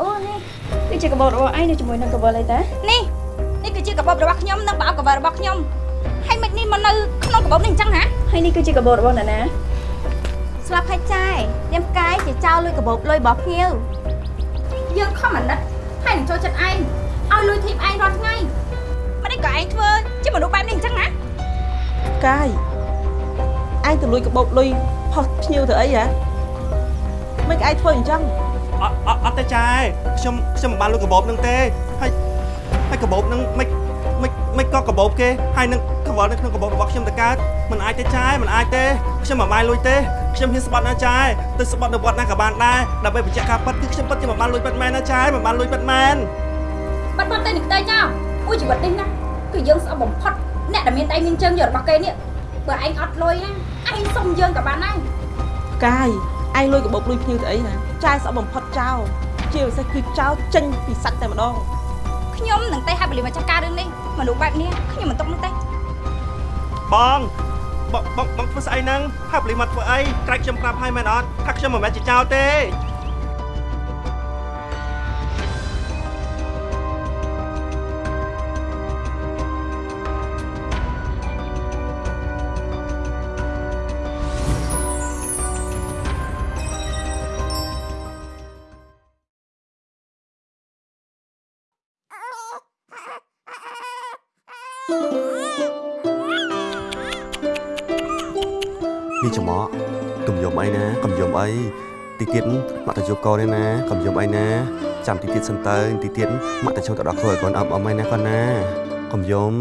អូនេះគឺជាកាបូបរបស់ឯងនៅជាមួយនឹងកាបូបអីតានេះនេះគឺជាកាបូបរបស់ខ្ញុំនិងប្រអប់កាបូបរបស់ខ្ញុំហើយមិននេះមកនៅក្នុងកាបូបនេះអញ្ចឹងហ៎ហើយនេះគឺជាកាបូបរបស់អ្នកណាស្លាប់ហើយចាយនាមផ្កាយជាចោលលុយកាបូបលុយរបស់ភ្ញៀវយើងខំអាណិតហើយនឹងចូលចិត្តឯងឲ្យលុយធីបឯងរាល់ថ្ងៃមិននេះក៏ឯងធ្វើជាមនុស្សបែបនេះអញ្ចឹងណាកាយឯងទៅលួចកបោបលុយផុសភ្ញៀវទៅអីហ៎មិនឯងធ្វើអញ្ចឹង អត់អត់អត់ទេចាយខ្ញុំខ្ញុំមិនបានលុយកបោបនឹងទេហើយហើយកបោបនឹងមិនមិនមិនក៏កបោបគេហើយនឹងកវល់នៅក្នុងកបោបរបស់ខ្ញុំទៅកើតមិនអាចទេចាយមិនអាចទេខ្ញុំមិនបានលុយទេខ្ញុំហ៊ានស្បត់ណាចាយទៅស្បត់នៅវត្តណាក៏បានដែរដើម្បីបញ្ជាក់ការពិតគឺខ្ញុំពិតជាមិនបានលុយពិតមែនណាចាយមិនបានលុយពិតមែនបាត់បាត់ទៅនឹងខ្ទេចចោលអូជីវិតនេះណាគឺយើងស្អប់បំផុតអ្នកដែលមានដៃមានជើងយករបស់គេនេះបើឯងអត់លុយណាឯងសុំយើងក៏បានដែរកាយ ឯងលួចកបោបលុយភ្ញៀវទៅអីណាចាយស្អប់បំផុតចោលជាពិសេសគឺចោលចេញពីសាច់តែម្ដងខ្ញុំនឹងទៅហាប់បលីមកចាស់ការរឿងនេះមនុស្សបែបនេះខ្ញុំមិនຕົកនឹងទេបងបងបងបងធ្វើស្អីហ្នឹងហាប់លីមកធ្វើអីក្រែកខ្ញុំប្រាប់ឲ្យមែនអត់ថាខ្ញុំមិនមែនជាចោលទេ ទីទៀតមកទៅជួបកូនទេណាកុំយំអីណាចាំទីទៀតសិនទៅទីទៀតមកទៅចូលទៅដល់គ្រូឲ្យកូនអឹមអឹមអីណាកូនណាកុំយំ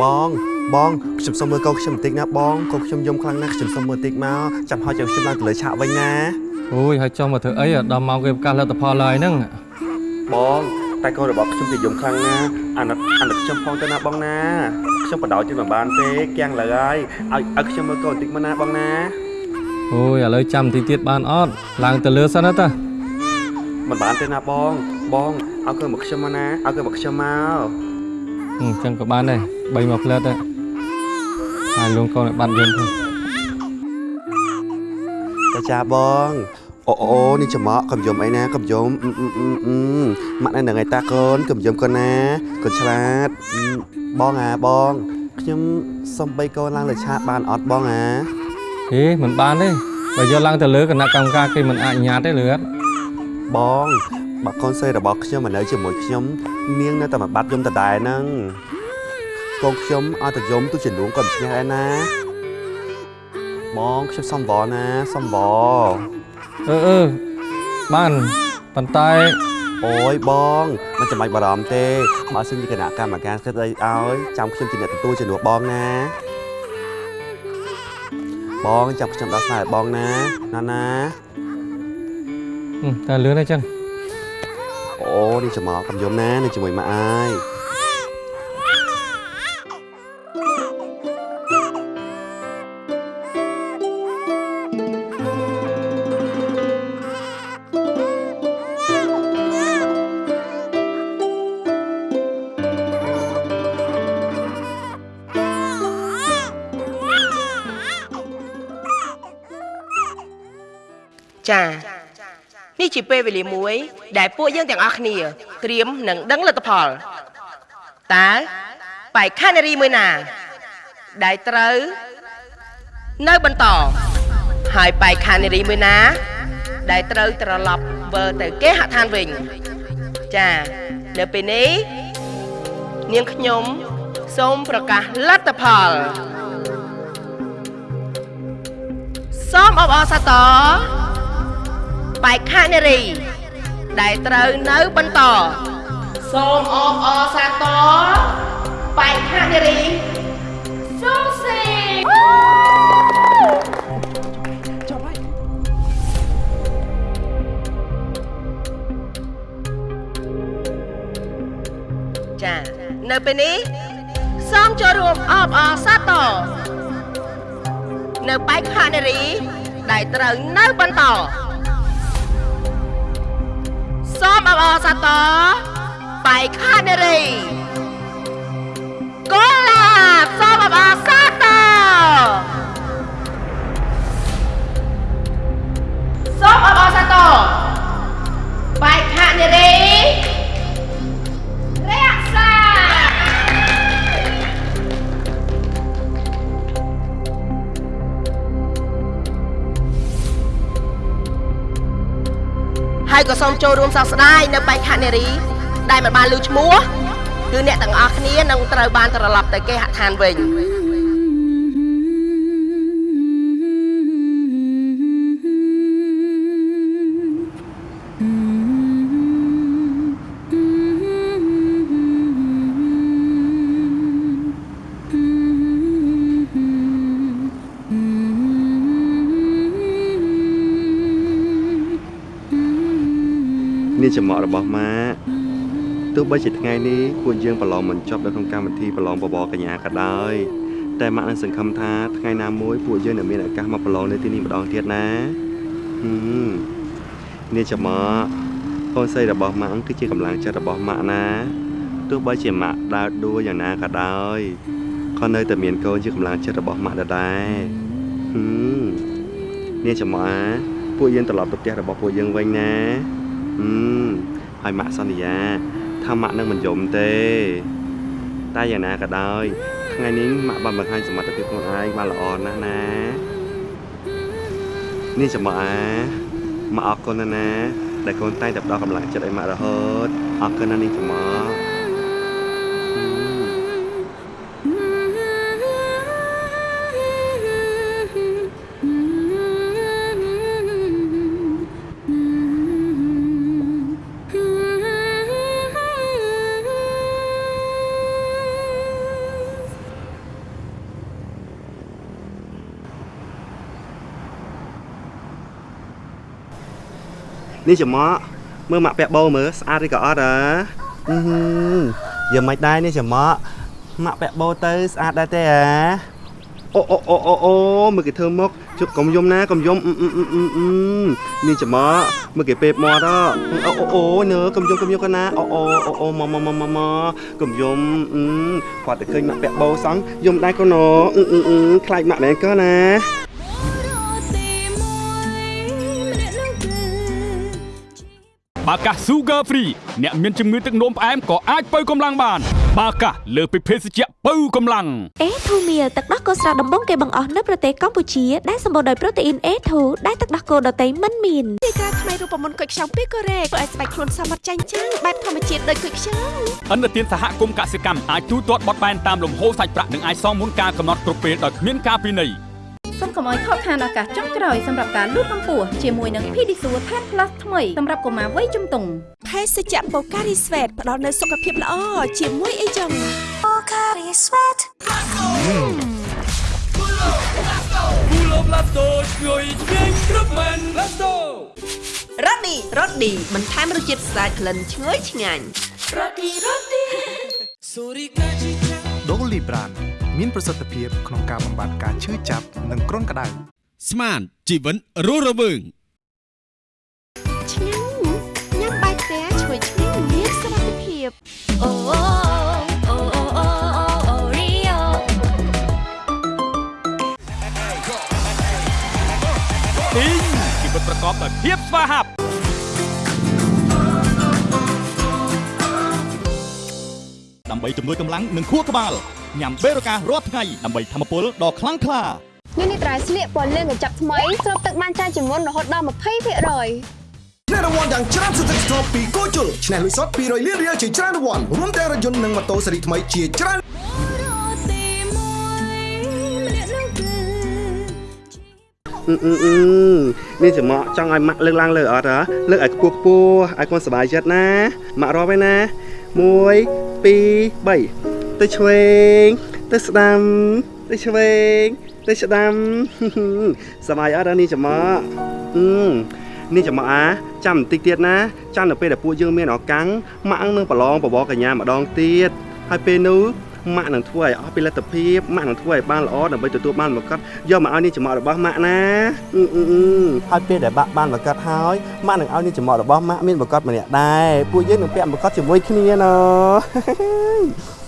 បងបងខ្ញុំសុំមើលកូនខ្ញុំបន្តិចណាបងកូនខ្ញុំយំខ្លាំងណាស់ខ្ញុំសុំមើលបន្តិចមកចាំហោះចាំខ្ញុំឡើងទៅលើឆាកវិញណា អូយហើយចង់មកធ្វើអីអាដល់ម៉ោងគេប្រកាសលទ្ធផលហើយហ្នឹងបងតែកូនរបស់ខ្ញុំគេយំខ្លាំងណាស់អាណិតអាណិតខ្ញុំផងទៅណាបងណាខ្ញុំបដោជិះមិនបានទេគៀងលើហើយឲ្យឲ្យខ្ញុំមើលកូនបន្តិចមកណាបងណាអូយឥឡូវចាំបន្តិចទៀតបានអត់ឡើងទៅលើសិនណាតាមិនបានទេណាបង បងឲ្យកូនមកខ្ញុំមកណាឲ្យកូនមកខ្ញុំមកអញ្ចឹងក៏បានដែរ3មកផ្លែតដែរហើយលងកូនឲ្យបាត់យន្តទៅចាចាបង អូអូនេះច្រមុះកុំយំអីណាកុំយំអឺអឺអឺអឺម៉ាក់នៅនឹងឯតាកូនកុំយំកូនណាកូនឆ្លាតអឺបងអាបងខ្ញុំសុំបីកូនឡើងលើឆាកបានអត់បងអាហេមិនបានទេបើយកឡើងទៅលើគណៈកម្មការគេមិនអនុញ្ញាតទេលឿនបងបើកូនស្រីរបស់ខ្ញុំមកនៅជាមួយខ្ញុំនាងនៅតែមកបាត់យំដដែលហ្នឹងកូនខ្ញុំឲ្យតែយំទុជំនួងក៏មិនឈ្នះដែរណាបងខ្ញុំសំវណាសំវ អឺអឺបានប៉ុន្តែអូយបងមិនចាំបាច់បារម្ភទេបើសិនជាគណៈកម្មការគិតអីឲ្យចាំខ្ញុំជាអ្នកទទួលជំនួសបងណាបងចាំខ្ញុំដោះស្រាយឲ្យបងណាណាណាហឹមតែលឿនអីចឹងអូនេះចំមកកំយំណានៅជាមួយម៉ាក់អាយ នេះជាពេលវេលាមួយ ដែលពួកយើងទាំងអស់គ្នាត្រៀមនឹងដឹងលទ្ធផលតើបេក្ខនារីមួយណា ដែលត្រូវនៅបន្តហើយបេក្ខនារីមួយណា ដែលត្រូវត្រឡប់វិលទៅគេហដ្ឋានវិញចានៅពេលនេះនាងខ្ញុំសូមប្រកាសលទ្ធផលសូមអបអរសាទរ បេក្ខនារី ដែលត្រូវនៅបន្តសូមអបអរសាទរបេក្ខនារីសូមសេចប់ហើយចានៅពេលនេះសូមចូលរួមអបអរសាទរនៅបេក្ខនារីដែលត្រូវនៅបន្ត សូមមអបអរសាទរបែកខានារីកូឡាបសូមអបអរសាទរសូមអបអរសាទរបែកខានារីរ ហើយក៏សូមចូលរួមសោកស្ដាយនៅបេក្ខនារី ដែលមិនបានលើឈ្មោះគឺអ្នកទាំងអស់គ្នានឹងត្រូវបានត្រឡប់ទៅគេហដ្ឋានវិញ ចំអករបស់ម៉ាក់ទោះបីជាថ្ងៃនេះពួកយើងប្រឡងមិនចប់នៅក្នុងកម្មវិធីប្រឡងបបរកញ្ញាក៏ដោយតែម៉ាក់នឹងសង្ឃឹមថាថ្ងៃណាមួយពួកយើងនឹងមានឱកាសមកប្រឡងនៅទីនេះម្ដងទៀតណាហឹមនេះចំអកកូនស្រីរបស់ម៉ាក់គឺជាកម្លាំងចិត្តរបស់ម៉ាក់ណាទោះបីជាម៉ាក់ដើរដួលយ៉ាងណាក៏ដោយក៏នៅតែមានកូនជាកម្លាំងចិត្តរបស់ម៉ាក់ដដែលហឹមនេះចំអកពួកយើងត្រឡប់ទៅផ្ទះរបស់ពួកយើងវិញណា ហឹមហើយម៉ាក់សន្យាថាម៉ាក់នឹងមិនយំទេ តែយ៉ាងណាក៏ដោយថ្ងៃនេះម៉ាក់បានបង្ហាញសមត្ថភាពខ្លួនឯងបានល្អណាស់ណានេះចាំម៉ាក់អាម៉ាក់អរគុណណាស់ណាដែលកូនតែងតែផ្ដល់កម្លាំងចិត្តឲ្យម៉ាក់រហូតអរគុណណាស់នេះចាំម៉ាក់ នេះចំមកមើលម៉ាក់ពាក់បោមើលស្អាតឬក៏អត់ហ៎អឺហឺយ៉ាងមិនដែរនេះចំមកម៉ាក់ពាក់បោទៅស្អាតដែរទេហ៎អូអូអូអូអូមើលគេធ្វើមកជុកកុំយំណាកុំយំអឺអឺអឺអឺអឺនេះចំមកមើលគេពេបមាត់ហ៎អូអូអូនើកុំយំកុំយំកណាអូអូអូអូម៉ម៉ម៉ម៉ម៉កុំយំអឺគាត់តែឃើញម៉ាក់ពាក់បោសោះយំដែរកូនអឺអឺអឺខ្លាចម៉ាក់មែនក៏ណា បាកាស Sugar Free អ្នកមានជំងឺទឹកនោមផ្អែមក៏អាចបើកម្លាំងបាន បាកាសលើសពីភេសជ្ជៈបើកម្លាំងអេធូមៀលទឹកដោះគោស្រស់ដំបងគេបង្អស់នៅប្រទេសកម្ពុជាដែលសម្បូរដោយប្រូតេអ៊ីន A2 ដែលទឹកដោះគោដតៃមិនមានទីក្រាថ្មីរូបមន្តគុយខ្ចង់ពីកូរ៉េធ្វើឲ្យស្បែកខ្លួនសមត្ថចាញ់ចាំងបែបធម្មជាតិដូចគុយខ្ចង់អន្តរជាតិសហគមន៍កសិកម្មអាចទូទាត់បត់បែនតាមលំហូរសាច់ប្រាក់និងអាចសងមុនការកំណត់គ្រប់ពេលដោយគ្មានការពិន័យ សូមកុំឲ្យខកខានឱកាសចុងក្រោយសម្រាប់ការលូតកម្ពស់ជាមួយនឹង Pedisure Tan Plus ថ្មីសម្រាប់កុមារវ័យជំទង់ភេសជ្ជៈបូការីស្វេតផ្ដល់នូវសុខភាពល្អជាមួយអីចឹងរ៉ូឌីរ៉ូឌីបន្ថែមរសជាតិស្អាតក្លិនឈ្ងុយឆ្ងាញ់ដូលីប្រាន មានប្រសិទ្ធភាពក្នុងការបំបាត់ការឈឺចាប់និងគ្រុនក្តៅស្មានជីវិតរស់រវើងឆ្ងាញ់ញ៉ាំបាយផ្ទះឈ្ងុយឆ្ងាញ់មានសុខភាពអូអូអូអូអូអូរីអូទីងជីវិតប្រកបដោយភាពស្វាហាប់ដើម្បីជំនួយកម្លាំងនិងខួរក្បាល ញ៉ាំបេរូការរាល់ថ្ងៃដើម្បីធម្មពលដ៏ខ្លាំងក្លានេះនេះត្រៃស្លៀកពណ៌លឿងកញ្ចក់ថ្មីស្រូបទឹកបានច្រើនជាងមុនរហូតដល់20%ឆ្នះរង្វាន់យ៉ាងច្រើនសន្ធឹកសន្ធាប់ពីគូជុលឆ្នះលុយសុត200លានរៀលជាច្រើនរង្វាន់រួមទាំងរថយន្តនិងម៉ូតូស៊េរីថ្មីជាច្រើនអឺអឺអឺនេះចំមកចង់ឲ្យម៉ាក់លើកឡើងលើអត់ហ៎លើកឲ្យខ្ពស់ខ្ពស់ឲ្យកូនសប្បាយចិត្តណាម៉ាក់រាប់ឯណា1 2 3 ទៅឆ្វេងទៅស្ដាំទៅឆ្វេងទៅស្ដាំសប្បាយអត់ហ៎នេះចំមកអឺនេះចំមកអាចាំបន្តិចទៀតណាចាំនៅពេលដែលពួកយើងមានឱកាសម៉ាក់នឹងប្រឡងបបរកញ្ញាម្ដងទៀតហើយពេលនោះម៉ាក់នឹងធ្វើឲ្យអស់ពីលទ្ធភាពម៉ាក់នឹងធ្វើឲ្យបានល្អដើម្បីទទួលបានមកកត់យកមកឲ្យនាងចំអករបស់ម៉ាក់ណាអឺអឺអឺហើយពេលដែលបាក់បានមកកត់ហើយម៉ាក់នឹងឲ្យនាងចំអករបស់ម៉ាក់មានមកកត់ម្នាក់ដែរពួកយើងនឹងពាក់មកកត់ជាមួយគ្នាណ៎អឺ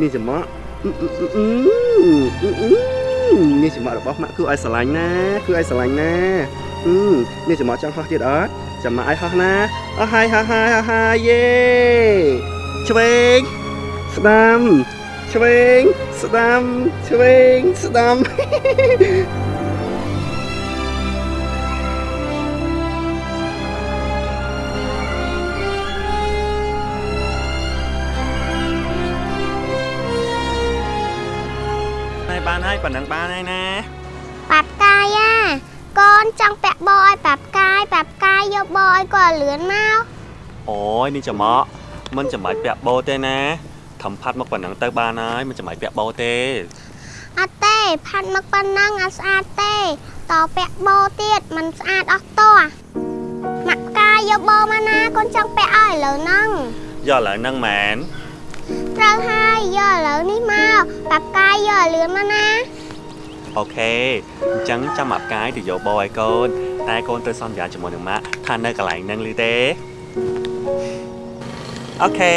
នាងចំអកអឺអឺអឺអឺអឺអឺនាងចំអករបស់ម៉ាក់គួរឲ្យស្រឡាញ់ណាគួរឲ្យស្រឡាញ់ណាអឺនាងចំអកចង់ហោះទៀតអត់ចាំម៉ាក់ឲ្យហោះណាអស់ហើយហោះហើយហោះហើយយេឆ្វេងស្ដាំឆ្វេងស្ដាំឆ្វេងស្ដាំ បានហើយប៉ុណ្ណឹងបានហើយណាប៉ាប់កាយអាកូនចង់ពាក់បោឲ្យប៉ាប់កាយប៉ាប់កាយយកបោឲ្យគាត់លឿនមកអូយនេះចំអកមិនចាំបាច់ពាក់បោទេណាខំផាត់មកប៉ុណ្ណឹងទៅបានហើយមិនចាំបាច់ពាក់បោទេអត់ទេផាត់មកប៉ុណ្ណឹងអត់ស្អាតទេតពាក់បោទៀតมันស្អាតអស់តោះម៉ាក់កាយយកបោមកណាកូនចង់ពាក់ឲ្យឥឡូវហ្នឹងយកឥឡូវហ្នឹងមែន ត្រូវហើយយកឥឡូវនេះមកប៉ាប់កាយយកឲ្យលឿនមកណា OK អញ្ចឹងចាំអាប់កាយទៅយកបោឲ្យកូនតែកូនត្រូវសន្យាជាមួយនឹងម៉ាក់ថានៅកន្លែងហ្នឹងឮទេ OK bye bye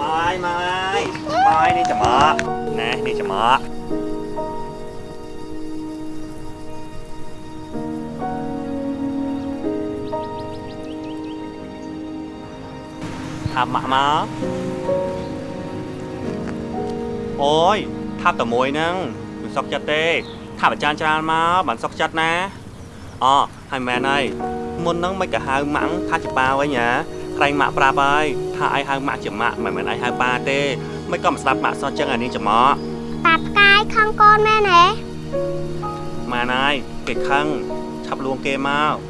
bye នេះចាំអកណែនេះចាំអក ថាម៉ាក់មកអូយថាតែមួយហ្នឹងមិនសុខចិត្តទេថាអាចារ្យច្រើនមកបានសុខចិត្តណាអូហើយមែនហើយមុនហ្នឹងមិនក៏ហៅម៉ាក់ថាជាប៉ាវិញហ៎ក្រែងម៉ាក់ប្រាប់ហើយថាឯងហៅម៉ាក់ជាម៉ាក់មិនមែនឯងហៅប៉ាទេមិនក៏មិនស្ដាប់ម៉ាក់សោះចឹងអានេះចំអកប៉ាប់កាយខឹងកូនមែនហ៎ម៉ានហើយគេខឹងឆាប់លួងគេមកឲ្យលួង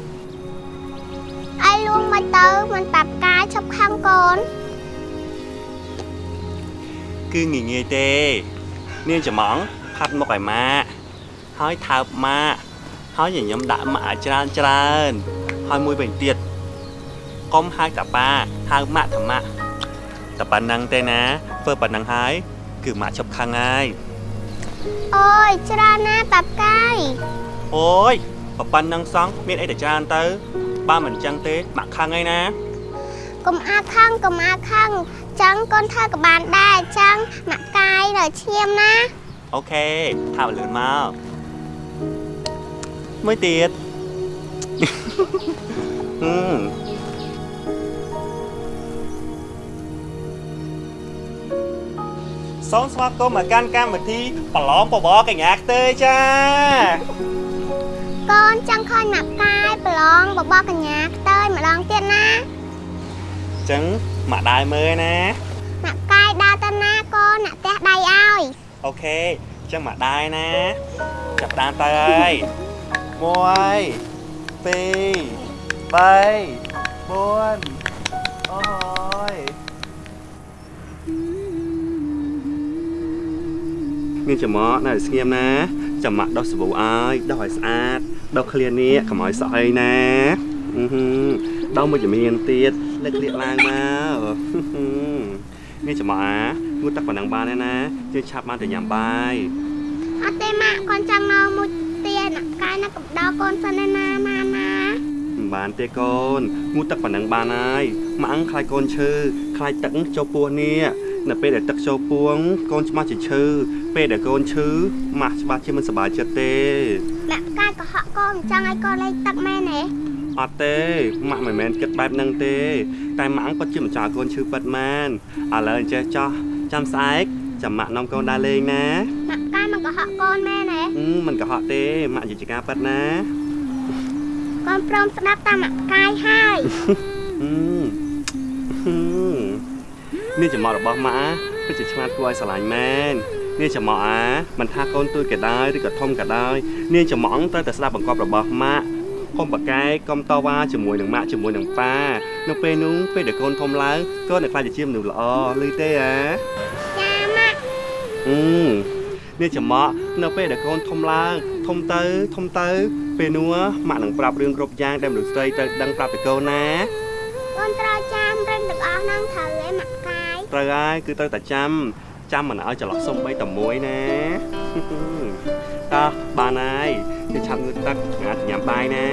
មកទៅមិនប៉ាប់កាយឈប់ខឹងកូនគឺងាយងាយទេ នាងចំងផាត់មកឲ្យម៉ាក់ហើយថើបម៉ាក់ហើយញញឹមដាក់ម៉ាក់ឲ្យច្រើនច្រើនហើយមួយវិញទៀតកុំហៅតាប៉ាហៅម៉ាក់តាម៉ាក់តែប៉ុណ្ណឹងទេណាធ្វើប៉ុណ្ណឹងហើយគឺម៉ាក់ឈប់ខឹងហើយអូយច្រើនណាស់ប៉ាប់កាយអូយប៉ុណ្ណឹងសោះមានអីតែច្រើនទៅ បើមិនចឹងទេម៉ាក់ខឹងហើយណាកុំអាខឹងកុំអាខឹងចឹងកូនធ្វើក៏បានដែរចឹងម៉ាក់កាយនៅឈាមណាអូខេថាលឿនមកមួយទៀតហឹមសូមស្វាគមន៍មកកាន់កម្មវិធីប្រឡងបបរកញ្ញាខ្ទើចា កូនចង់ឃើញម៉ាក់កាយប្រឡងបបរកញ្ញាខ្ទើយម្ដងទៀតណាអញ្ចឹងមកដើរមើលណាម៉ាក់កាយដើរទៅណាកូនអ្នកផ្ទះដៃឲ្យអូខេអញ្ចឹងមកដើរណាចាប់តាមទៅហើយ1 2 3 4អូយមានចំមកនៅស្ងៀមណា ចាំមកដោះសាប៊ូឲ្យដោះឲ្យស្អាតដោះឃ្លានេះកុំឲ្យសក់អីណាអឺហឺដោះមួយជំនាញទៀតលើកលាកឡើងមកមានចំមកអាងូតទឹកប៉ុណ្ណឹងបានទេណាយើងឆាប់បានទៅញ៉ាំបាយអត់ទេម៉ាក់កូនចង់នៅមួយទៀតម៉ាក់កាយនៅកំដៅកូនសិនឯណាណាណាមិនបានទេកូនងូតទឹកប៉ុណ្ណឹងបានហើយម៉ាក់ខ្លាចកូនឈឺខ្លាចទឹកចូលពោះនេះ នៅពេលដែលទឹកចូលពោះកូនច្បាស់ជាឈឺពេលដែលកូនឈឺម៉ាក់ច្បាស់ជាមិនសប្បាយចិត្តទេម៉ាក់កាយកុហកកូនចង់ឲ្យកូនលេងទឹកមែនទេអត់ទេម៉ាក់មិនមែនគិតបែបហ្នឹងទេ តែម៉ាក់ពិតជាមិនចោលកូនឈឺពិតមែនឥឡូវអញ្ចេះចោះចាំស្អែកចាំម៉ាក់នាំកូនដើរលេងណាម៉ាក់កាយមកកុហកកូនមែនទេអឺមិនកុហកទេម៉ាក់និយាយជាការពិតណាកូនព្រមស្ដាប់តាមម៉ាក់កាយហើយហឹ មហឹមនេះចំមករបស់ម៉ាក់ពិតជាឆ្លាតគួរឲ្យស្រឡាញ់មែននេះចំមកអាមិនថាកូនទួយក៏ដោយឬក៏ធំក៏ដោយនេះចំមកត្រូវតែស្ដាប់បង្គាប់របស់ម៉ាក់កុំប្រកែកកុំតវ៉ាជាមួយនឹងម៉ាក់ជាមួយនឹងប៉ានៅពេលនោះពេលដែលកូនធំឡើងកូននឹងខ្លាចជាមនុស្សល្អឮទេអាចាម៉ាក់អឺនេះចំមកនៅពេលដែលកូនធំឡើងធំទៅធំទៅ ពេលនោះម៉ាក់នឹងប្រាប់រឿងគ្រប់យ៉ាងដែលមនុស្សស្រីត្រូវដឹងប្រាប់ទៅកូនណាកូនត្រូវចាំរឹងទាំងអស់ហ្នឹងត្រូវឯម៉ាក់កាយ ត្រូវហើយគឺត្រូវតែចាំចាំមិនឲ្យច្រឡោះសុំបីតែមួយណាតោះបានហើយទៅឆាប់ងើបទឹកងាត់ញ៉ាំបាយណា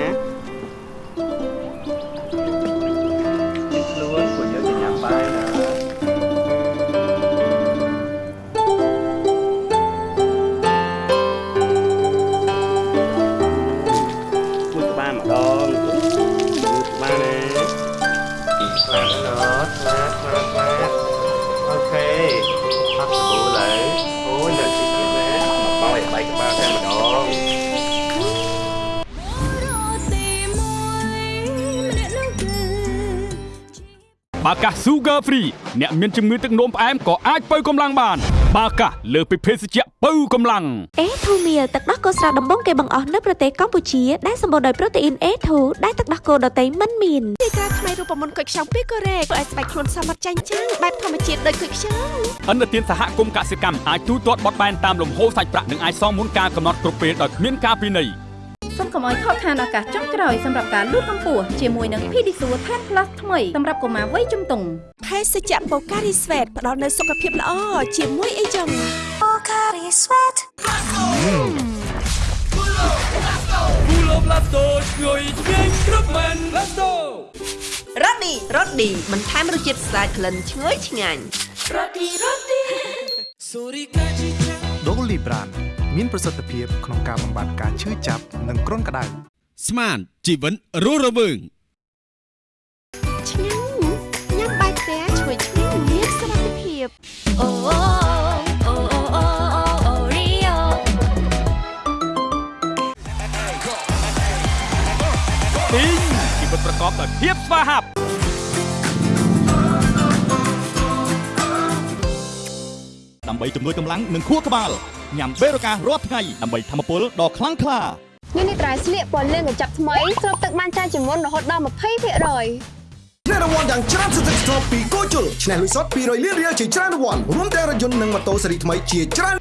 កាស Sugar Free អ្នកមានជំងឺទឹកនោមផ្អែមក៏អាចបើកម្លាំងបាន បាកាសលើសពីភេសជ្ជៈបើកម្លាំង A2 Meal ទឹកដោះគោស្រស់ដំបូងគេបង្អស់នៅប្រទេសកម្ពុជាដែលសម្បូរដោយប្រូតេអ៊ីន A2 ដែលទឹកដោះគោដតៃមិនមានទីក្រាថ្មីរូបមន្តគុយខ្ចង់ពីកូរ៉េធ្វើឲ្យស្បែកខ្លួនសមត្ថចាញ់ចាំងបែបធម្មជាតិដូចគុយខ្ចង់អន្តរជាតិសហគមន៍កសិកម្មអាចទូទាត់បត់បែនតាមលំហូរសាច់ប្រាក់និងអាចសងមុនការកំណត់គ្រប់ពេលដោយគ្មានការពិន័យ សូមកុំឲ្យខកខានឱកាសចុងក្រោយសម្រាប់ការលូតកម្ពស់ជាមួយនឹង Pedisure 10 Plus ថ្មីសម្រាប់កុមារវ័យជំទង់ភេសជ្ជៈបូការីស្វេតផ្ដល់នូវសុខភាពល្អជាមួយអីចឹងបូការីស្វេតគូឡូប្លាស្តូឆ្ងាយឆ្ងាញ់គ្រប់មែនប្លាស្តូរ៉ូឌីរ៉ូឌីបន្ថែមរសជាតិស្អាតក្លិនឈ្ងុយឆ្ងាញ់រ៉ូឌីរ៉ូឌីសូរីកាជីចាដូលីប្រាន មានប្រសិទ្ធភាពក្នុងការបំបាត់ការឈឺចាប់និងគ្រុនក្តៅស្មានជីវិតរស់រវើងឆ្ងាញ់ញ៉ាំបាយផ្ទះឈ្ងុយឆ្ងាញ់មានសុខភាពអូអូអូអូអូអូរីយ៉ូពីងជីវិតប្រកបដោយភាពស្វាហាប់ដើម្បីជំនួយកម្លាំងនិងខួរក្បាល ញ៉ាំបេរូការរាល់ថ្ងៃដើម្បីធម្មពលដ៏ខ្លាំងក្លានេះនេះត្រៃស្លៀកពណ៌លឿងកញ្ចប់ថ្មីស្រូបទឹកបានច្រើនជាងមុនរហូតដល់20%ឆ្នះរង្វាន់យ៉ាងច្រើនសន្ធឹកសន្ធាប់ពីគូជុលឆ្នះលុយសុត200លានរៀលជាច្រើនរង្វាន់រួមទាំងរថយន្តនិងម៉ូតូស៊េរីថ្មីជាច្រើន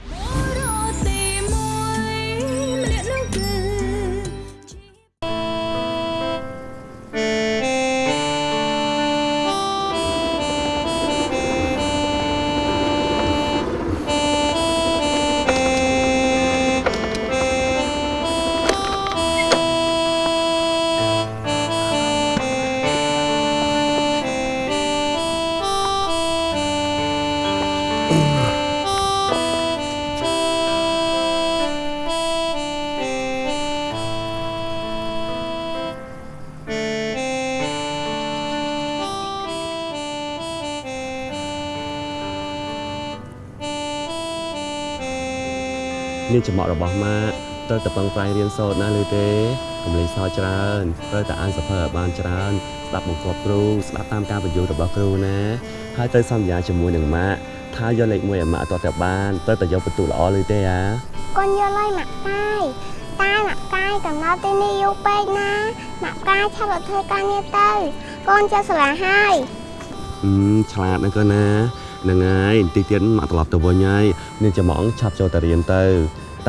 មានចំអករបស់ម៉ាក់ត្រូវតែពឹងប្រែងរៀនសូត្រណាឬទេកុំលេងសើចច្រើនត្រូវតែអានសភៅឲ្យបានច្រើនស្ដាប់បង្គាប់គ្រូស្ដាប់តាមការបញ្យល់របស់គ្រូណាហើយត្រូវសន្យាជាមួយនឹងម៉ាក់ថាយកលេខ1ឲ្យម៉ាក់តទៅបានត្រូវតែយកបន្ទុកល្អឬទេអាកូនយល់ហើយម៉ាក់កាយតែម៉ាក់កាយកំណត់ទីនេះយូរពេកណាម៉ាក់កាយឆាប់ទៅធ្វើការងារទៅកូនចេះស្រឡាហើយអឺឆ្លាតណាស់កូនណាហ្នឹងហើយបន្តិចទៀតម៉ាក់ត្រឡប់ទៅវិញហើយនាងចំអងឆាប់ចូលទៅរៀនទៅ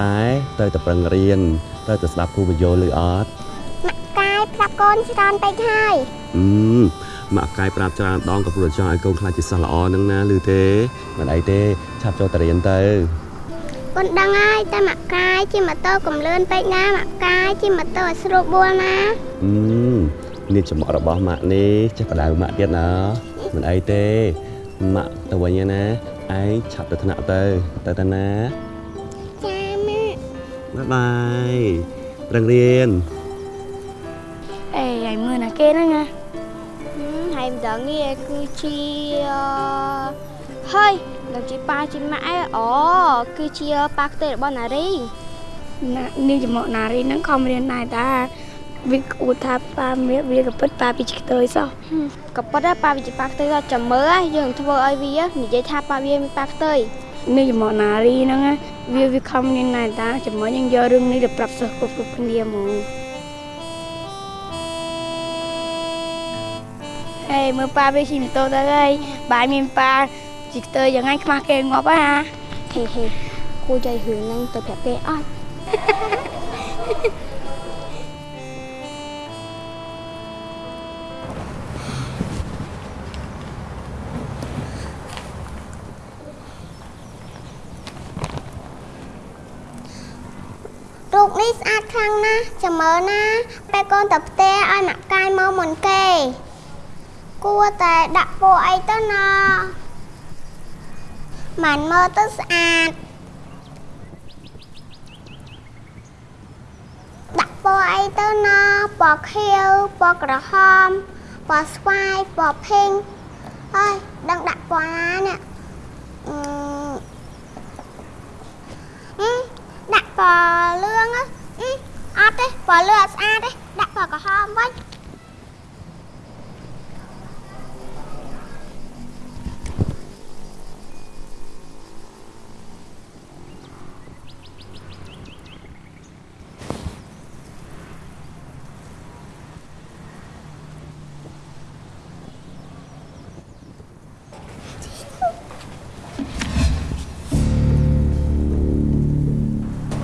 តែត្រូវតែប្រឹងរៀនត្រូវតែស្ដាប់គ្រូបញ្យល់ឬអត់ម៉ាក់កាយប្រាប់កូនច្រើនពេកហើយអឺម៉ាក់កាយប្រាប់ច្រើនដងក៏ព្រោះចង់ឲ្យកូនខ្លាចជាសិស្សល្អហ្នឹងណាឬទេមិនអីទេឆាប់ចូលទៅរៀនទៅកូនដឹងហើយតែម៉ាក់កាយជិះម៉ូតូកំលឿនពេកណាម៉ាក់កាយជិះម៉ូតូឲ្យស្រួលបួលណាអឺនាងចំអករបស់ម៉ាក់នេះចេះបដៅម៉ាក់ទៀតណាមិនអីទេម៉ាក់ទៅវិញណាឯងឆាប់ទៅថ្នាក់ទៅទៅទៅណាចាម៉ាក់ បាយបាយប្រឹងរៀនអេហើយមើលណាគេហ្នឹងណាហើយម្ដងនេះគឺជាហើយដល់ជាប៉ាជាម៉ាក់ឯអូគឺជាប៉ាខ្ទេរបស់ណារីណានាងចំមកណារីហ្នឹងខំរៀនដែរតាវាគួរថាប៉ាមានវាក៏ពិតប៉ាពីខ្ទើយសោះក៏ពិតដែរប៉ាវាជាប៉ាខ្ទើយចាំមើលយើងធ្វើឲ្យវានិយាយថាប៉ាវាមានប៉ាខ្ទើយ នេះចំមកណារីហ្នឹងវាវាខំរៀនដែរតាចាំមើលយើងយករឿងនេះទៅប្រាប់សិស្សគ្រប់គ្រប់គ្នាហ្មងហេមើលប៉ាវាជិះម៉ូតូទៅហើយបាយមានប៉ាជីខ្ទើយ៉ាងហ្នឹងខ្មាស់គេងាប់ហើយហាហេហេគួរចៃរឿងហ្នឹងទៅប្រាប់គេអត់ ខ្លាំងណាស់ចាំមើលណាពេលកូនទៅផ្ទះឲ្យម៉ាក់កាយមកមុនគេ គួរតែដាក់ពណ៌អីទៅណាមិនមើលទៅស្អាតដាក់ពណ៌អីទៅណាពណ៌ខៀវពណ៌ក្រហមពណ៌ស្វាយពណ៌ភីងអើយដឹងដាក់ពណ៌ណានេះអឺអឺដាក់ពណ៌លឿងណា អឺអត់ទេពណ៌លឿងអត់ស្អាតទេដាក់ពណ៌ក្រហមវិញ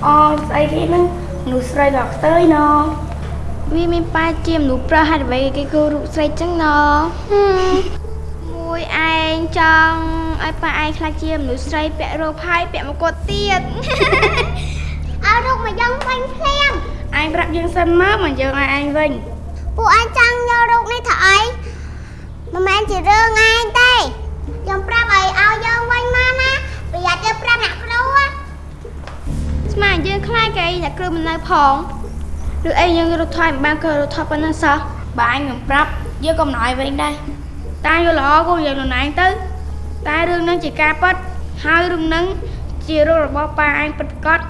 អូស្អីគេហ្នឹង មនុស្សស្រីដល់ខ្ទើយណវាមានប៉ាជាមនុស្សប្រុសហេតុអ្វីគេគូរូបស្រីចឹងណមួយឯងចង់ឲ្យប៉ាឯងខ្លាចជាមនុស្សស្រីពាក់រោផាយពាក់មកគាត់ទៀតឲ្យរូបមកយើងវិញភ្លាមឯងប្រាប់យើងសិនមកមកយើងឲ្យឯងវិញពួកឯងចង់យករូបនេះធ្វើអីមិនមែនជារឿងឯងទេខ្ញុំប្រាប់ឲ្យឲ្យយើងវិញមកណាប្រយ័ត្នយើងប្រាប់អ្នកគ្រូហ៎ ស្មានយើងខ្លាចគេអ្នកគ្រូមិននៅផងឬអីយើងរត់ថយមិនបានក៏រត់ថយប៉ុណ្ណឹងសោះបើឯងមិនប្រាប់យើងក៏មិនឲ្យវិញដែរតាយល់ល្អគូយើងខ្លួនឯងទៅតែរឿងហ្នឹងជាការពិតហើយរឿងហ្នឹងជារូបរបស់ប៉ាឯងពិតប្រាកដ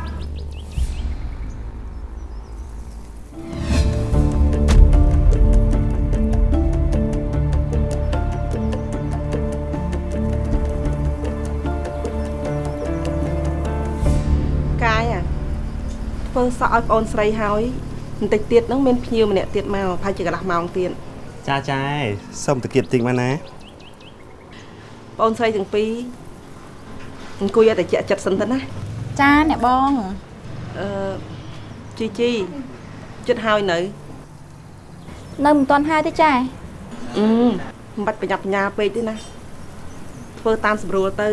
ធ្វើសក់ឲ្យប្អូនស្រីហើយបន្តិចទៀតហ្នឹងមានភ្ញៀវម្នាក់ទៀតមកប្រហែលជាកន្លះម៉ោងទៀតចាចាសុំតកៀបតិចមកណាប្អូនស្រីទាំងពីរអង្គុយឲ្យតែជាក់ចិត្តសិនទៅណាចាអ្នកបងអឺជីជីចិត្តហើយនៅ នៅមិនទាន់ហើយទេចាអឺមិនបាច់ប្រញាប់បញ្ញាពេកទេណាធ្វើតាមស្រួលទៅ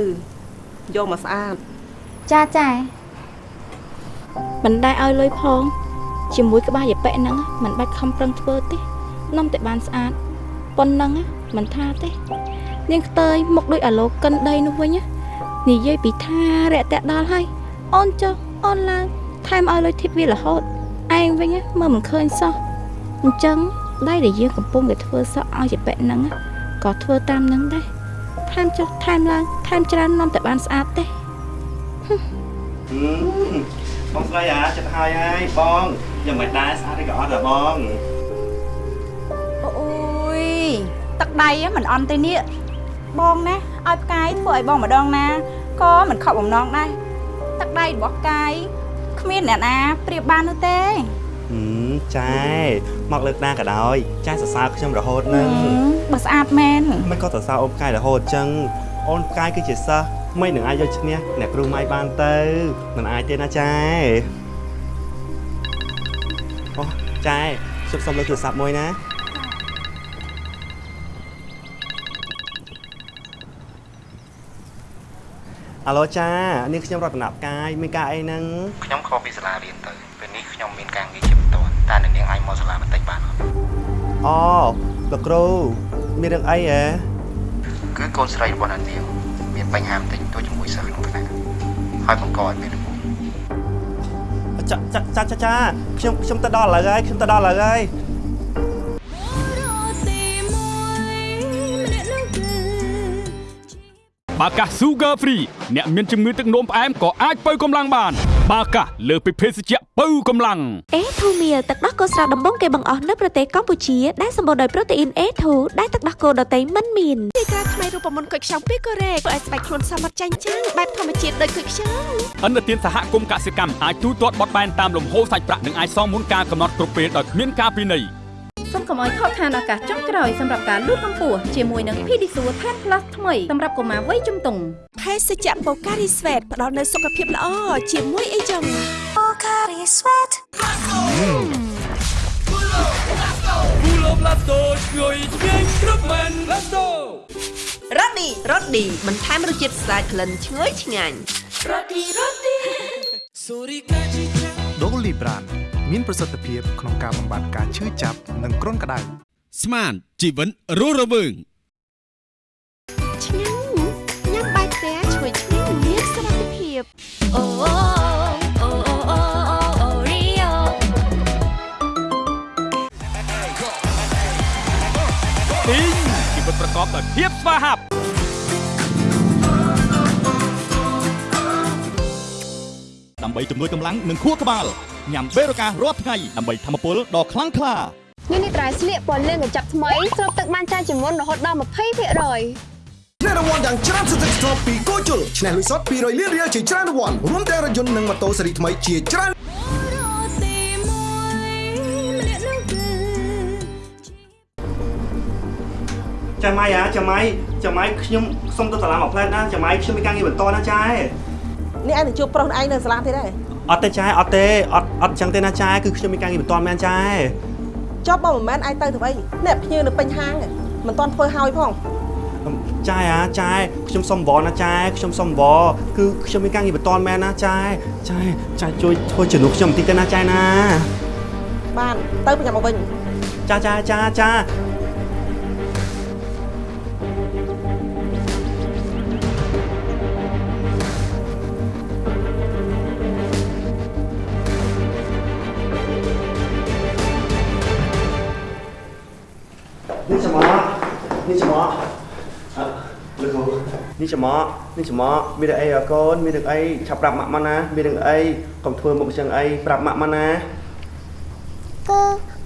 យកមកស្អាតចាចា មិនដែរឲ្យលុយផងជាមួយក្បាលយប៉ិហ្នឹងមិនបាច់ខំប្រឹងធ្វើទេនំតែបានស្អាតប៉ុណ្ណឹងមិនថាទេនាងខ្ទើយមុខដូចអាឡូកិនដីនោះវិញនិយាយពីថារយៈដល់ហើយអូនចុះអូនឡើងថែមឲ្យលុយធីបវារហូតឯងវិញមើលមិនឃើញសោះអញ្ចឹងដៃដែលយើងកំពុងតែធ្វើសក់ឲ្យយប៉ិហ្នឹងក៏ធ្វើតាមហ្នឹងដែរថែមចុះថែមឡើងថែមច្រើននំតែបានស្អាតទេ បងស្រីអាចិត្តហើយហើយបងយ៉ាងមិនដែរស្អាតទេក៏អត់ដែរបងអូយទឹកដៃមិនអន់ទេនេះបងណាឲ្យផ្កាយធ្វើឲ្យបងម្ដងណាក៏មិនខកបំណងដែរទឹកដៃរបស់ផ្កាយគ្មានអ្នកណាប្រៀបបាននោះទេហឹមចែមកលើកណាក៏ដោយចែសរសើរខ្ញុំរហូតនឹងបើស្អាតមែនមិនក៏សរសើរអូនផ្កាយរហូតអញ្ចឹងអូនផ្កាយគឺជាសិស្ស មិននឹងអាចយកឈ្នះអ្នកគ្រូម៉ៃបានទៅមិនអាចទេណាចែអូចែជប់សុំលើកទូរស័ព្ទមួយណាអាឡូចានេះខ្ញុំរតនផ្កាយមានការអីហ្នឹងខ្ញុំខកពីសាលារៀនទៅពេលនេះខ្ញុំមានការងារជាបន្ទាន់តើអ្នកនាងអាចមកសាលាបន្តិចបានអត់អូលោកគ្រូមានរឿងអីហ៎គឺកូនស្រីរបស់អ្នកនាង មានបញ្ហាបន្តិចតួចជាមួយសិស្សក្នុងថ្នាក់ហើយបង្កឲ្យមានរបួសចាចាចាចាចាខ្ញុំខ្ញុំទៅដល់ឥឡូវហើយខ្ញុំទៅដល់ឥឡូវហើយបាកាស Sugar Free អ្នកមានជំងឺទឹកនោមផ្អែមក៏អាចបើកម្លាំងបាន បាកាសលើសពីភេសជ្ជៈបើកម្លាំងអេធូមៀទឹកដោះគោស្រស់ដំបងគេបង្អស់នៅប្រទេសកម្ពុជាដែលសម្បូរដោយប្រូតេអ៊ីន A2 ដែលទឹកដោះគោដតៃមិនមានពីក្រៅថ្មីរូបមន្តគុយខ្ចង់ពីកូរ៉េធ្វើឲ្យស្បែកខ្លួនសមត្ថចាញ់ចាំងបែបធម្មជាតិដូចគុយខ្ចង់អន្តរជាតិសហគមន៍កសិកម្មអាចទូទាត់បត់បែនតាមលំហូរសាច់ប្រាក់និងអាចសងមុនការកំណត់គ្រប់ពេលដោយគ្មានការពិន័យសូមកុំឲ្យខកខានឱកាសចុងក្រោយសម្រាប់ការលូតកម្ពស់ជាមួយនឹង Pedisure Tan Plus ថ្មីសម្រាប់កុមារវ័យជំទង់ភេសជ្ជៈបូការីស្វេតផ្ដល់នូវសុខភាពល្អជាមួយអីចឹងអូ Pocari Sweat គូល បឡាតូឈ្ងុយឆ្ងាញ់គ្រប់មែនឡាតូរ៉ូឌីរ៉ូឌីបន្ថែមរសជាតិស្អាតក្លិនឈ្ងុយឆ្ងាញ់រ៉ូឌីរ៉ូឌីសូរីកាជីចាដូលីប្រានមានប្រសិទ្ធភាពក្នុងការបំបាត់ការឈឺចាប់និងគ្រុនក្តៅស្មានជីវិតរស់រវើងឆ្ងាញ់ញ៉ាំបាយផ្ទះឈ្ងុយឆ្ងាញ់មានសមត្ថភាពអូអូអូ ជីវិតប្រកបដោយភាពស្វាហាប់ដើម្បីជំនួយកម្លាំងនិងខួរក្បាលញ៉ាំបេរូការរាល់ថ្ងៃដើម្បីធម្មពលដ៏ខ្លាំងក្លានេះនេះត្រៃស្លៀកពណ៌លឿងកញ្ចប់ថ្មីស្រូបទឹកបានច្រើនជាងមុនរហូតដល់20%ឆ្នះរង្វាន់យ៉ាងច្រើនសន្ធឹកសន្ធាប់ពីគោជុលឆ្នះលុយសុត200លានរៀលជាច្រើនរង្វាន់រួមទាំងរថយន្តនិងម៉ូតូស៊េរីថ្មីជាច្រើន ចាម៉ៃអាចាម៉ៃចាម៉ៃខ្ញុំសុំទៅសាលាមកផ្លែតណាចាម៉ៃខ្ញុំមានការងារបន្តណាចានេះឯងទៅជួបប្រុសឯងនៅសាលាទេដែរអត់ទេចាអត់ទេអត់អត់អញ្ចឹងទេណាចាគឺខ្ញុំមានការងារបន្តមែនចាចប់បើមិនមែនឯងទៅទៅអីអ្នកភ្ញៀវនៅពេញហាងមិនតាន់ធ្វើហើយផងចាអាចាខ្ញុំសុំវល់ណាចាខ្ញុំសុំវល់គឺខ្ញុំមានការងារបន្តមែនណាចាចាចាជួយធ្វើជំនួសខ្ញុំបន្តិចទៅណាចាណាបានទៅប្រញាប់មកវិញចាចាចាចា លោកគ្រូនេះច្រមុះនេះច្រមុះមានរឿងអីអើកូនមានរឿងអីឆាប់ប្រាប់ម៉ាក់មកណាមានរឿងអីកុំធ្វើមុខអញ្ចឹងអីប្រាប់ម៉ាក់មកណាគឺ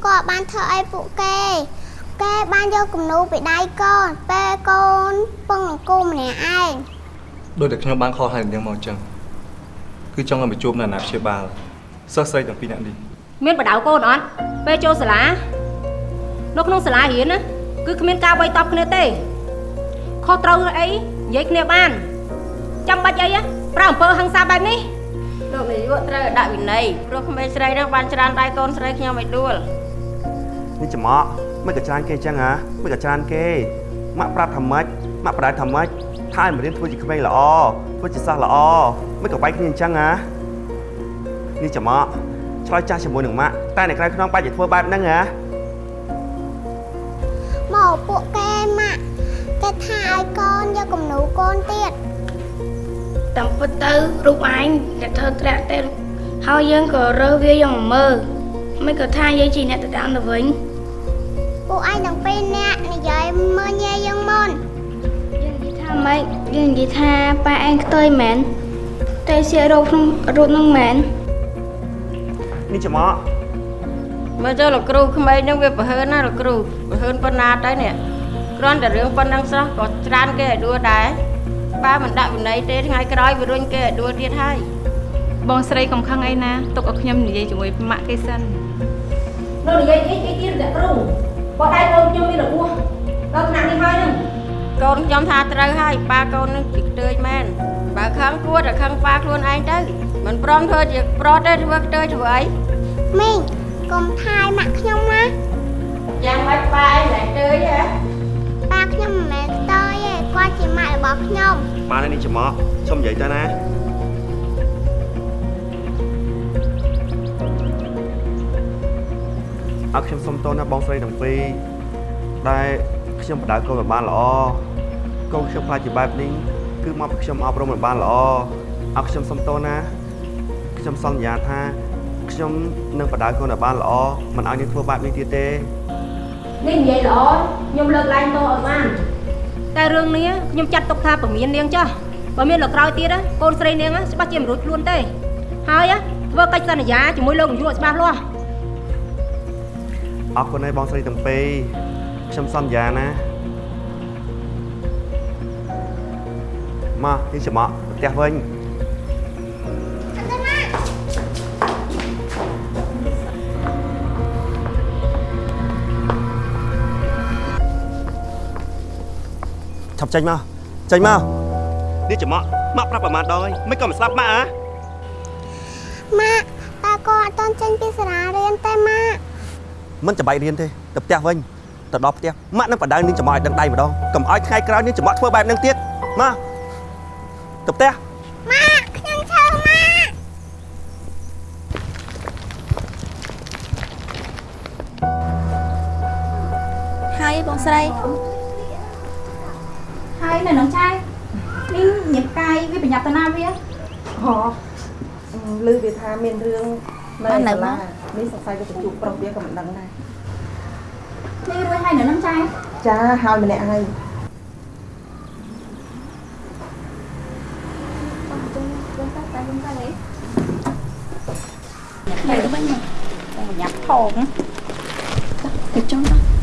គាត់បានធ្វើអីពួកគេគេបានយកគំនូពីដៃកូនពេលកូនពឹងនឹងគូម្នាក់ឯងដោយតែខ្ញុំបានខកហើយយ៉ាងមកអញ្ចឹងគឺចង់ឲ្យមកជួបនៅអាណាព្យាបាលសិស្សស្រីទាំងពីរនាក់នេះមានបដៅកូនអត់ពេលចូលសាលានៅក្នុងសាលារៀនណាគឺគ្មានការវាយតប់គ្នាទេ ខុសត្រូវអីនិយាយគ្នាបានចាំបាច់អីប្រើអំពើហិង្សាបែបនេះលោកនាយកត្រូវដាក់វិន័យព្រោះក្មេងស្រីនោះបានច្រានដៃកូនស្រីខ្ញុំឲ្យដួលនេះច្រមុះមិនក៏ច្រើនគេអញ្ចឹងហ៎មិនក៏ច្រើនគេម៉ាក់ប្រាប់ថាម៉េចម៉ាក់ប្រដៅថាម៉េចថាឲ្យមករៀនធ្វើជាក្មេងល្អធ្វើជាសិស្សល្អមិនក៏បែកគ្នាអញ្ចឹងហ៎នេះច្រមុះឆ្លើយចាស់ជាមួយនឹងម៉ាក់តែនៅក្រៅខ្នងបាច់ឲ្យធ្វើបែបហ្នឹងហ៎មកពួកគេម៉ាក់ គេថាឲ្យកូនយកគំនូកូនទៀតតាមពិតទៅរូបឯងដែលធ្វើត្រាក់ទេហើយយើងក៏រើសវាយកមកមើលមិនក៏ថាយើងជាអ្នកទៅតាមទៅវិញពួកឯងទាំងពីរនាក់និយាយមើលញ៉ែយើងមុនថាម៉េចយើងនិយាយថាប៉ាឯងខ្ទុយមែនតែសៀករោគក្នុងរូបនឹងមែននេះច្រមុះមើលទៅលោកគ្រូក្មេងនឹងវាប្រហើនណាលោកគ្រូប្រហើនប៉ុណ្ណាទៅនេះ គ្រាន់តែរឿងប៉ុណ្ណឹងសោះក៏ច្រានគេឲ្យដួលដែរបើមិនដាក់វិន័យទេថ្ងៃក្រោយវារុញគេឲ្យដួលទៀតហើយបងស្រីកំខឹងអីណាទុកឲ្យខ្ញុំនិយាយជាមួយម៉ាក់គេសិននៅនិយាយអីគេទៀតអ្នកគ្រូបើដៃកូនខ្ញុំមានរបួសដល់ថ្នាក់នេះហើយនឹងកូនខ្ញុំថាត្រូវហើយប៉ាកូននឹងជាខ្ទើចមែនបើខឹងគួរតែខឹងប៉ាខ្លួនឯងទៅមិនព្រមធ្វើជាប្រុសទេធ្វើខ្ទើចធ្វើអីមីងកុំថាយម៉ាក់ខ្ញុំណាយ៉ាងម៉េចប៉ាឯងមិនខ្ទើចហ៎ប៉ា ខ្ញុំមិនមែនស្ទើយទេគាត់ជាម៉ាក់របស់ខ្ញុំបានហើយនេះច្រមុះសុំនិយាយទៅណាអត់ខ្ញុំសុំតូនណាបងស្រីទាំងពីរដែលខ្ញុំបដៅកូនមិនបានល្អកូនខ្ញុំខ្លាចជាបែបនេះគឺមកពីខ្ញុំអប់រំមិនបានល្អអត់ខ្ញុំសុំតូនណាខ្ញុំសន្យាថាខ្ញុំនឹងបដៅកូនឲ្យបានល្អមិនឲ្យនាងធ្វើបែបនេះទៀតទេ នេះនិយាយល្អខ្ញុំលើកឡើងតឲ្យបានតែរឿងនេះខ្ញុំចាត់ទុកថាពមៀននាងចោះបើមានលើក្រោយទៀតកូនស្រីនាងច្បាស់ជាមិនរួចខ្លួនទេហើយធ្វើកិច្ចសន្យាជាមួយលោកនាយកឲ្យច្បាស់លាស់អរគុណហើយបងស្រីទាំងពីរខ្ញុំសន្យាណាមកនេះច្រមុះទៅផ្ទះវិញ ប់ចេញមកចេញមកនេះច្រមុះម៉ាក់ប្រាប់ប្រហែលដងហើយមិនក៏មិនស្ដាប់ម៉ាក់ហ៎ម៉ាក់តែកូនអត់តន់ចេញពីសាលារៀនទេម៉ាក់មិនចាំបាច់រៀនទេទៅផ្ទះវិញទៅដល់ផ្ទះម៉ាក់នឹងបដៅនឹងចំអកឲ្យដឹងដៃម្ដងកុំឲ្យថ្ងៃក្រោយនឹងចំអកធ្វើបែបហ្នឹងទៀតមកទៅផ្ទះម៉ាក់ខ្ញុំឈឺម៉ាក់ហើយបងស្រី ហើយនៅនឹងចៅនេះញៀបកាយវាប្រញាប់ទៅណាវាហ៎ឮវាថាមានរឿងនៅសាលានេះសង្ស័យវាទៅជួបប្រុសវាក៏មិនដឹងដែរនេះរួចហើយនៅនឹងចៅចាហើយម្នាក់ហើយទៅវិញមកបងប្រញាប់ថងទៅចុងទៅ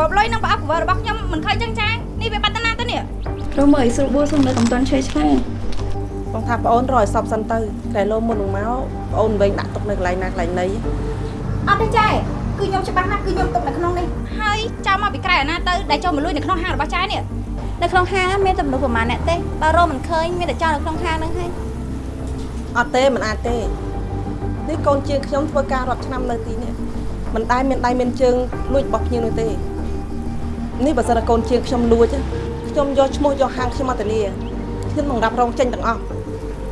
មិនក៏កបោបលុយនឹងប្រអប់កវរបស់ខ្ញុំមិនឃើញចឹងចានេះវាបាត់តាណាទៅនេះរមើលស្រួលបួសុំនៅកំតាន់ឆេឆ្លាបងថាប្អូនរកឲ្យសពសិនទៅតែលោមុននឹងមកប្អូនវិញដាក់ទុកនៅកន្លែងណាកន្លែងណីអត់ទេចៃគឺខ្ញុំច្បាស់ណាស់គឺខ្ញុំទុកនៅក្នុងនេះហើយចាំមកពីក្រៅអាណាទៅដែលចូលមកលួចនៅក្នុងហាងរបស់ចៃនេះនៅក្នុងហាងមានតែមនុស្សប្រហែលអ្នកទេបើរកមិនឃើញមានតែចោលនៅក្នុងហាងហ្នឹងហើយអត់ទេមិនអាចទេនេះកូនជាងខ្ញុំធ្វើការរាប់ឆ្នាំនៅទីនេះមិនដែលមានដៃមានជើងលួចរបស់ភ្ញៀវនោះទេ នេះបើសិនតែកូនជាងខ្ញុំលួចខ្ញុំយកឈ្មោះយកហាងខ្ញុំមកធានាខ្ញុំនឹងរាប់រងចេញទាំងអស់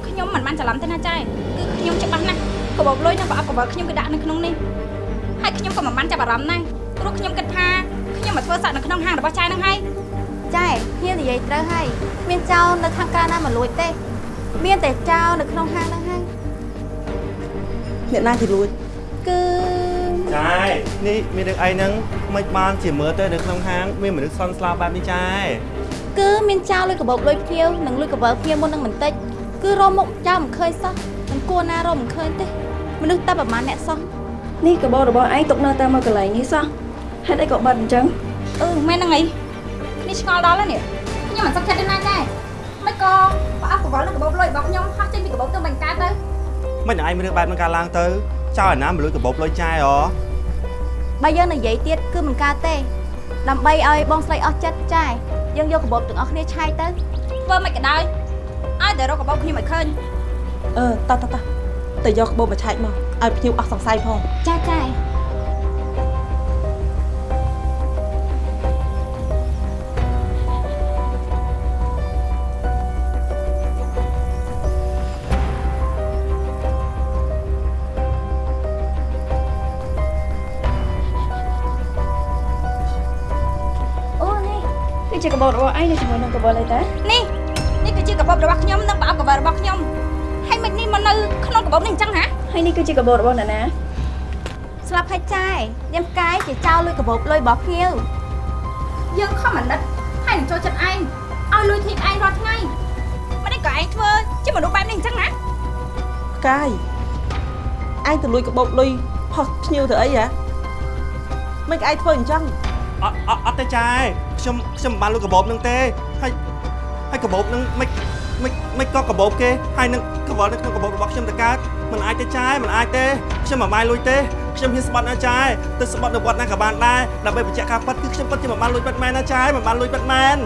ខ្ញុំមិនបានច្រឡំទេណាចៃគឺខ្ញុំច្បាស់ណាស់កបោបលុយនិងប្រអប់កបោខ្ញុំគឺដាក់នៅក្នុងនេះហើយខ្ញុំក៏មិនបានចាប់អារម្មណ៍ដែរព្រោះខ្ញុំគិតថាខ្ញុំមកធ្វើសក់នៅក្នុងហាងរបស់ចៃហ្នឹងហើយចៃខ្ញុំនិយាយត្រូវហើយមានចោលនៅខាងក្រៅណាមកលួចទេ មានតែចោលនៅក្នុងហាងហ្នឹងហើយអ្នកណាជាលួចគឺ ចាយនេះមានរឿងអីហ្នឹងមិនបានជាមើលទៅនៅក្នុងហាងមានមនុស្សសន់ស្លាប់បែបនេះចាយគឺមានចោលលុយកបោបលុយភ្ញៀវនិងលុយកបើភ្ញៀវមុននឹងបន្តិចគឺរមមុខចោលមិនឃើញសោះមិនគួរណារមមិនឃើញទេមនុស្សតែប្រហែលអ្នកសោះនេះកបោរបស់ឯងទុកនៅតែមកកន្លែងនេះសោះហេតុអីក៏បាត់អញ្ចឹងអឺមែនហ្នឹងអីនេះឆ្ងល់ដល់ហើយនេះខ្ញុំមិនសុខចិត្តទេណាចៃមិនក៏ប្រអប់កបោនិងកបោបលុយរបស់ខ្ញុំហោះចេញពីកបោទៅបង្កើតទៅមិនឯងមានរឿងបែបហ្នឹងកើតឡើងទៅ ចោលអាណាមកលួចកបោបលុយចាយហ៎បើយើងនិយាយទៀតគឺមិនកើតទេដើម្បីឲ្យបងស្រីអស់ចិត្តចាយយើងយកកបោបទាំងអស់គ្នាឆាយទៅធ្វើមិនក៏ដោយឲ្យតែរកកបោបខ្ញុំឲ្យឃើញអឺតោះតោះតោះទៅយកក្បូបមកឆែកមកឲ្យភ្ញៀវអស់សង្ស័យផងចាចាយ គឺជាកបោរបស់ឯងនៅជាមួយនឹងកបោអីតានេះនេះគឺជាកបោបរបស់ខ្ញុំនិងប្រអប់កបោបរបស់ខ្ញុំហើយមិននេះមកនៅក្នុងកបោបនេះអញ្ចឹងហ៎ហើយនេះគឺជាកបោរបស់អ្នកណាស្លាប់ហើយចាយនាមកាយជាចោលលុយកបោបលុយរបស់ភ្ញៀវយើងខំអាណិតហើយនឹងចូលចិត្តឯងឲ្យលុយធីបឯងរាល់ថ្ងៃមិននេះក៏ឯងធ្វើជាមនុស្សបែបនេះអញ្ចឹងណាផ្កាយឯងទៅលួចក្បូបលុយផុសភ្ញៀវទៅអីហ៎មិនឯងធ្វើអញ្ចឹងអត់អត់អត់ទេចាយ ខ្ញុំខ្ញុំមិនបានលួចកបោបហ្នឹងទេហើយហើយកបោបហ្នឹងមិនមិនមិនក៏កបោបគេហើយនឹងកបោបនៅក្នុងកបោបរបស់ខ្ញុំទៅកើតមិនអាចទេចាយមិនអាចទេខ្ញុំមិនបានលួចទេខ្ញុំហ៊ានស្បត់ណាចាយទៅស្បត់នៅវត្តណាក៏បានដែរដើម្បីបញ្ជាក់ការពិតគឺខ្ញុំពិតជាមិនបានលួចពិតមែនណាចាយមិនបានលួចពិតមែន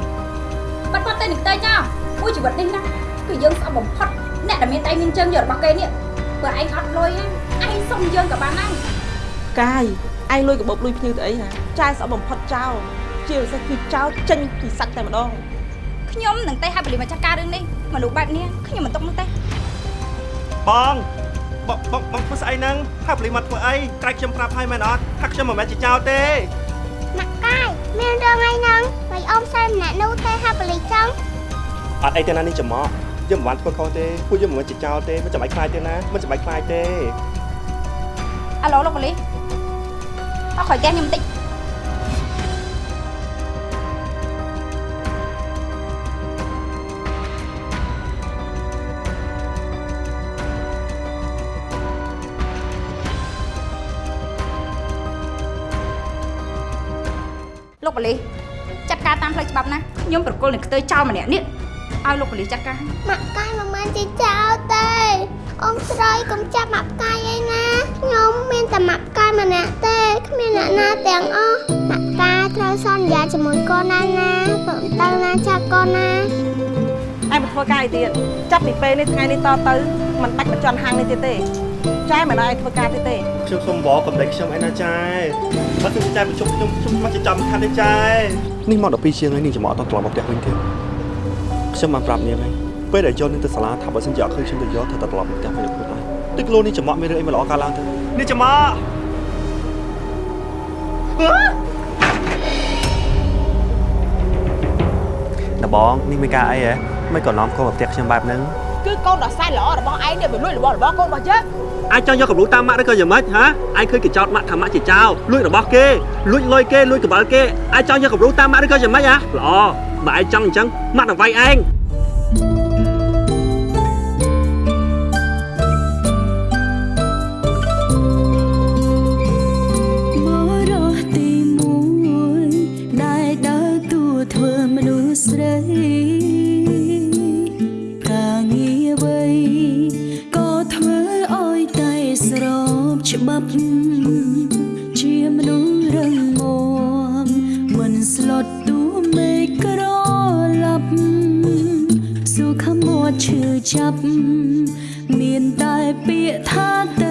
បាត់បាត់ទៅនឹងទៅចោលមួយជីវិតនេះណាគឺយើងស្អប់បំផុតអ្នកដែលមានដៃមានជើងយករបស់គេនេះបើឯងអត់លុយឯងសុំយើងក៏បានដែរផ្កាយឯងលួយក្បូបលុយភ្ញៀវទៅអីហ៎ចាយស្អប់បំផុតចោល ជាពិសេសគឺចោលចេញពីសាច់តែម្ដងខ្ញុំនឹងទៅហៅប៉ូលីសមកចាត់ការរឿងនេះមនុស្សបែបនេះខ្ញុំមិនទុកនោះទេបងបងបងបងធ្វើស្អីហ្នឹងហើយប៉ូលីសមកធ្វើអីក្រែកខ្ញុំប្រាប់ឲ្យមែនអត់ថាខ្ញុំមិនមែនជាចោរទេម៉ាក់កាយមានរឿងអីហ្នឹងមិនអមសើម្នាក់នោះទេហាប៉ូលីសចឹងអត់អីទេណានេះចំមកយើងមិនបានធ្វើខុសទេពួកយើងមិនមែនជាចោរទេមិនចាំបាច់ខ្លាចទេណាមិនចាំបាច់ខ្លាចទេអាឡូលោកប៉ូលីសអត់ខ້ອຍកែខ្ញុំបន្តិច លោកប៉ូលីសចាត់ការតាមផ្លូវច្បាប់ណាខ្ញុំប្រគល់នឹងខ្ទើចោលម្នាក់នេះឲ្យលោកប៉ូលីសចាត់ការម៉ាក់កាយមិនមែនជាចោលទេអ៊ំស្រីកុំចាប់ម៉ាក់កាយអីណាខ្ញុំមានតែម៉ាក់កាយម្នាក់ទេគ្មានអ្នកណាទាំងអស់ម៉ាក់កាយត្រូវសន្យាជាមួយកូនណាណាព្រមទៅណាចាប់កូនណាឯងមិនធ្វើការអីទៀតចាប់ពីពេលនេះថ្ងៃនេះតទៅមិនបាច់បញ្ចន់ហាងនេះទៀតទេ ចែមិនឲ្យធ្វើការទៀតទេខ្ញុំសុំបងកំដេចខ្ញុំឯណាចែបើខ្ញុំចែប្រជុំខ្ញុំខ្ញុំមកចាំខាត់ទេចែនេះមក12ជាងហើយនាងចំអកអត់ត្រឡប់មកផ្ទះវិញទេខ្ញុំបានប្រាប់នាងហើយពេលដែលយកនាងទៅសាលាថាបើសិនជាអត់ឃើញខ្ញុំទៅយកត្រូវតែត្រឡប់មកផ្ទះវិញខ្លួនហើយទឹកលោនេះចំអកមានរឿងអីមិនល្អកើតឡើងទៅនេះចំអកដបងនេះមានការអីហ៎មិនក៏នាំកូនមកផ្ទះខ្ញុំបែបហ្នឹងគឺ កូនដ៏សែនល្អរបស់ឯងនេះវាលួចរបស់របស់កូនរបស់យើងអាចចង់យកកម្រូតាមម៉ាក់ឬក៏យ៉ាងម៉េចហ៎អាចឃើញកញ្ចោតម៉ាក់ថាម៉ាក់ជាចោរលួចរបស់គេលួចលុយគេលួចកង្វល់គេអាចចង់យកកម្រូតាមម៉ាក់ឬក៏យ៉ាងម៉េចហ៎ល្អបើឯងចង់អញ្ចឹងម៉ាក់នឹងវាយឯង ឈឺចាប់មានតែពាក្យថា